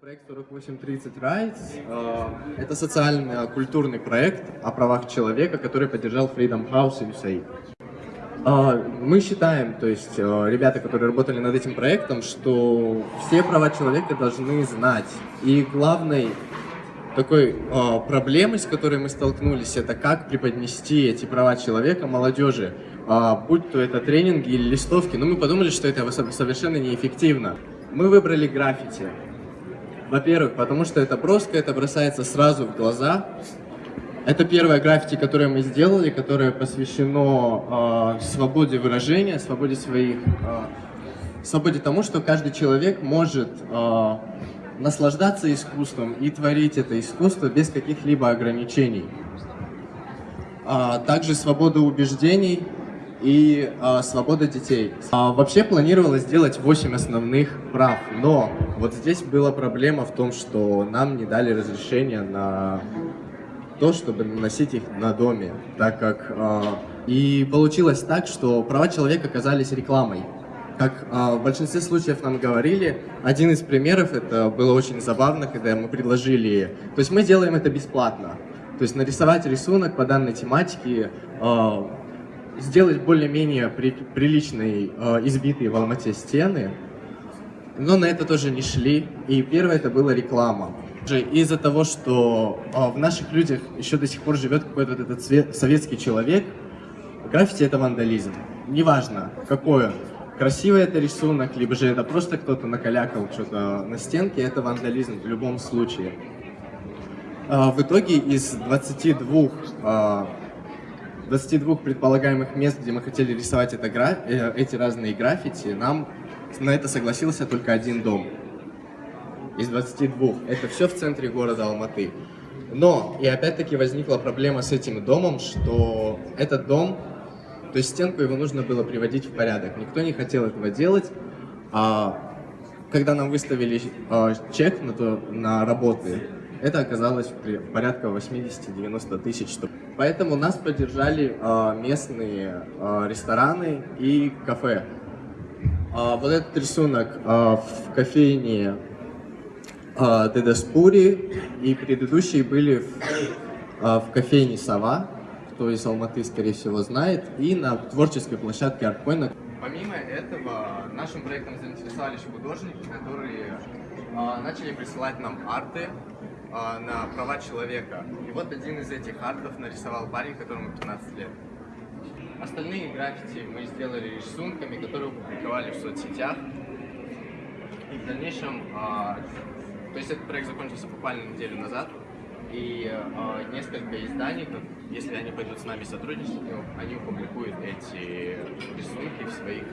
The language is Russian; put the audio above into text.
Проект 4830 Rights э, – это социально-культурный проект о правах человека, который поддержал Freedom House и USAID. Э, мы считаем, то есть э, ребята, которые работали над этим проектом, что все права человека должны знать. И главной такой э, проблемой, с которой мы столкнулись, это как преподнести эти права человека молодежи, э, будь то это тренинги или листовки. Но мы подумали, что это совершенно неэффективно. Мы выбрали граффити. Во-первых, потому что это броско, это бросается сразу в глаза. Это первое граффити, которое мы сделали, которое посвящено э, свободе выражения, свободе своих, э, свободе тому, что каждый человек может э, наслаждаться искусством и творить это искусство без каких-либо ограничений. А также свобода убеждений, и э, свобода детей. А, вообще планировалось сделать 8 основных прав, но вот здесь была проблема в том, что нам не дали разрешения на то, чтобы носить их на доме, так как... Э, и получилось так, что права человека оказались рекламой. Как э, в большинстве случаев нам говорили, один из примеров, это было очень забавно, когда мы предложили... То есть мы делаем это бесплатно. То есть нарисовать рисунок по данной тематике сделать более-менее при, приличные, э, избитые в Алмате стены, но на это тоже не шли. И первое это была реклама. Из-за того, что э, в наших людях еще до сих пор живет какой-то вот этот цвет, советский человек, граффити это вандализм. Неважно, какой он. Красивый это рисунок, либо же это просто кто-то накалякал что-то на стенке, это вандализм в любом случае. Э, в итоге из 22 э, 22 предполагаемых мест, где мы хотели рисовать это гра... Э, эти разные граффити, нам на это согласился только один дом. Из 22. Это все в центре города Алматы. Но, и опять-таки возникла проблема с этим домом, что этот дом, то есть стенку его нужно было приводить в порядок. Никто не хотел этого делать. А когда нам выставили а, чек на, то, на работы, это оказалось порядка 80-90 тысяч. Поэтому нас поддержали э, местные э, рестораны и кафе. Э, вот этот рисунок э, в кофейне э, Дедаспури и предыдущие были в, э, в кофейне Сова, кто из Алматы, скорее всего, знает, и на творческой площадке Арткоина. Помимо этого, нашим проектом заинтересовались художники, которые э, начали присылать нам арты на права человека. И вот один из этих артов нарисовал парень, которому 15 лет. Остальные граффити мы сделали рисунками, которые опубликовали в соцсетях. И в дальнейшем, а, то есть этот проект закончился буквально неделю назад, и а, несколько изданий, если они пойдут с нами сотрудничать, они опубликуют эти рисунки в своих